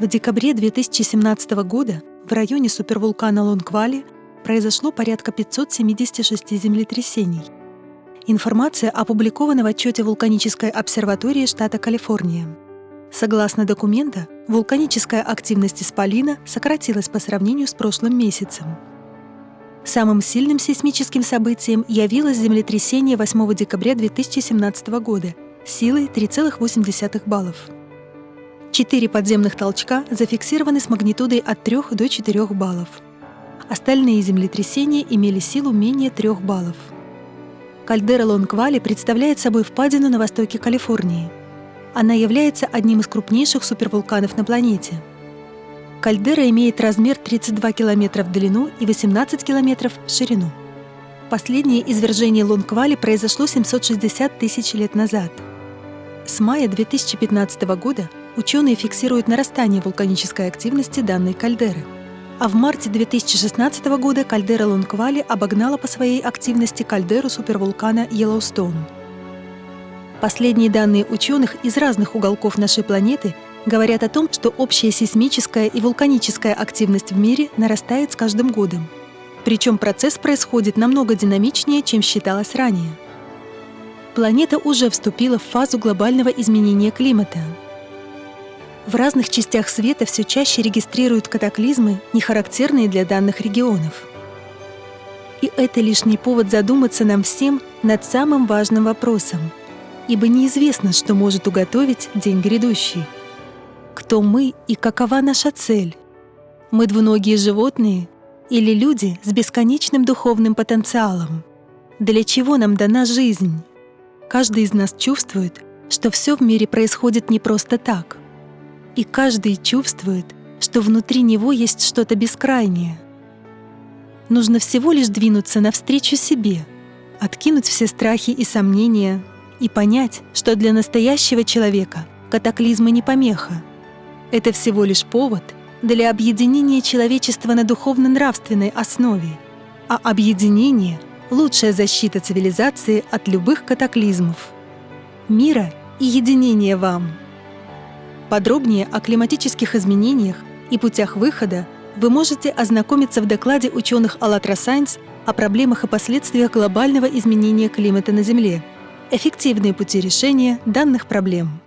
В декабре 2017 года в районе супервулкана Лонквали произошло порядка 576 землетрясений. Информация опубликована в отчете вулканической обсерватории штата Калифорния. Согласно документа, вулканическая активность Исполина сократилась по сравнению с прошлым месяцем. Самым сильным сейсмическим событием явилось землетрясение 8 декабря 2017 года силой 3,8 баллов. Четыре подземных толчка зафиксированы с магнитудой от 3 до 4 баллов. Остальные землетрясения имели силу менее 3 баллов. Кальдера Лонг-Валли представляет собой впадину на востоке Калифорнии. Она является одним из крупнейших супервулканов на планете. Кальдера имеет размер 32 километра в длину и 18 километров в ширину. Последнее извержение Лонг-Валли произошло 760 тысяч лет назад. С мая 2015 года ученые фиксируют нарастание вулканической активности данной кальдеры. А в марте 2016 года кальдера Лунквали обогнала по своей активности кальдеру супервулкана Йеллоустоун. Последние данные ученых из разных уголков нашей планеты говорят о том, что общая сейсмическая и вулканическая активность в мире нарастает с каждым годом. Причем процесс происходит намного динамичнее, чем считалось ранее. Планета уже вступила в фазу глобального изменения климата – в разных частях света все чаще регистрируют катаклизмы, не характерные для данных регионов. И это лишний повод задуматься нам всем над самым важным вопросом, ибо неизвестно, что может уготовить день грядущий. Кто мы и какова наша цель? Мы двуногие животные или люди с бесконечным духовным потенциалом? Для чего нам дана жизнь? Каждый из нас чувствует, что все в мире происходит не просто так и каждый чувствует, что внутри него есть что-то бескрайнее. Нужно всего лишь двинуться навстречу себе, откинуть все страхи и сомнения и понять, что для настоящего человека катаклизмы не помеха. Это всего лишь повод для объединения человечества на духовно-нравственной основе, а объединение — лучшая защита цивилизации от любых катаклизмов. Мира и единения вам! Подробнее о климатических изменениях и путях выхода вы можете ознакомиться в докладе ученых АЛЛАТРА Сайнс о проблемах и последствиях глобального изменения климата на Земле. Эффективные пути решения данных проблем.